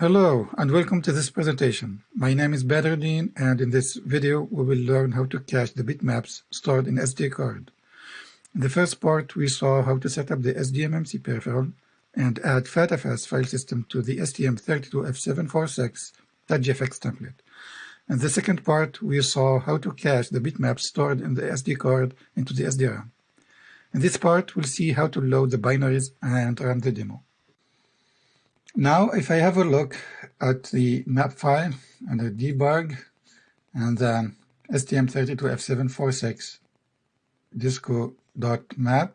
Hello and welcome to this presentation. My name is Badruddin and in this video we will learn how to cache the bitmaps stored in SD card. In the first part we saw how to set up the SDMMC peripheral and add FATFS file system to the STM32F746.gfx template. In the second part we saw how to cache the bitmaps stored in the SD card into the SDRAM. In this part we'll see how to load the binaries and run the demo. Now, if I have a look at the map file under debug and then STM32F746 disco.map,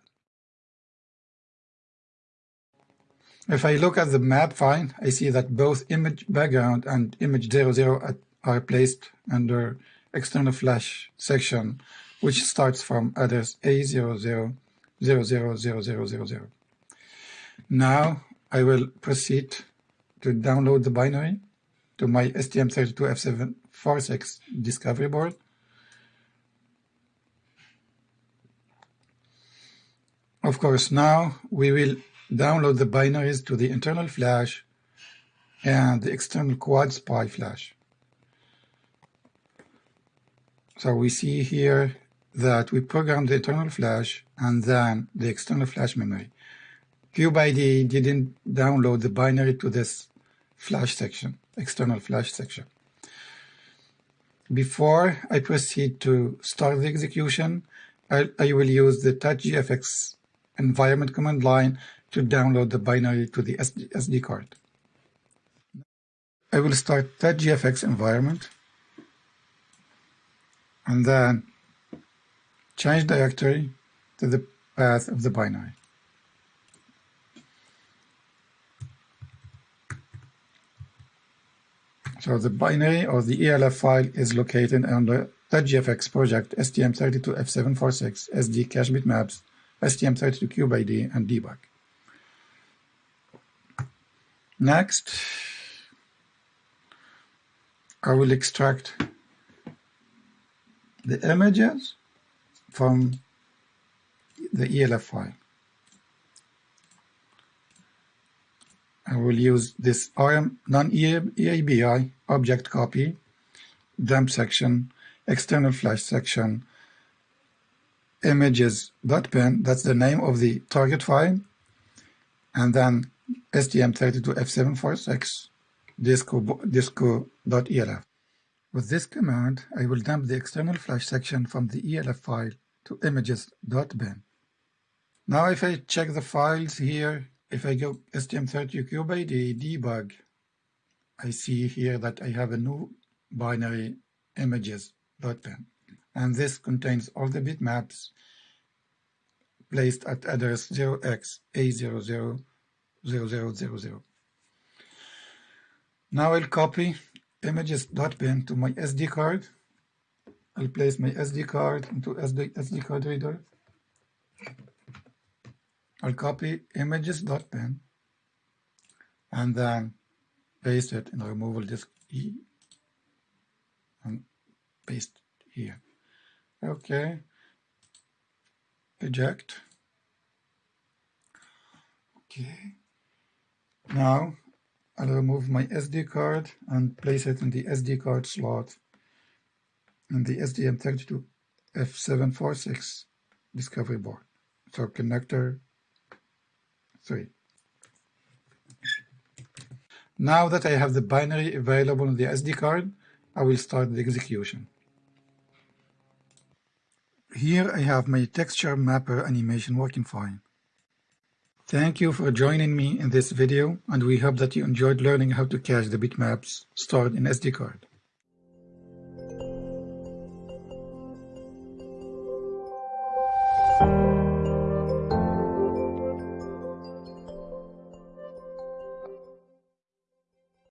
if I look at the map file, I see that both image background and image 00 are placed under external flash section, which starts from address A00000000. Now I will proceed to download the binary to my STM32F746 discovery board. Of course, now we will download the binaries to the internal flash and the external quad SPI flash. So we see here that we program the internal flash and then the external flash memory. CubeIDE didn't download the binary to this flash section, external flash section. Before I proceed to start the execution, I, I will use the touchgfx environment command line to download the binary to the SD, SD card. I will start touchgfx environment and then change directory to the path of the binary. So the binary or the ELF file is located under the .gfx project STM32F746 SD cache bitmaps STM32CubeIDE and debug. Next, I will extract the images from the ELF file. I will use this none-eabi object copy, dump section, external flash section, images.bin, that's the name of the target file, and then STM32F746 disco.elf. Disco With this command, I will dump the external flash section from the ELF file to images.bin. Now if I check the files here, if I go STM32CubeIDE debug, I see here that I have a new binary images.bin. And this contains all the bitmaps placed at address 0x A000000. Now I'll copy images.bin to my SD card. I'll place my SD card into SD, SD card reader. I'll copy images.bin and then paste it in the removal disk E and paste here. Okay. Eject. Okay. Now I'll remove my SD card and place it in the SD card slot in the STM32 F746 discovery board. So connector 3. Now that I have the binary available on the SD card, I will start the execution. Here I have my texture mapper animation working fine. Thank you for joining me in this video and we hope that you enjoyed learning how to cache the bitmaps stored in SD card.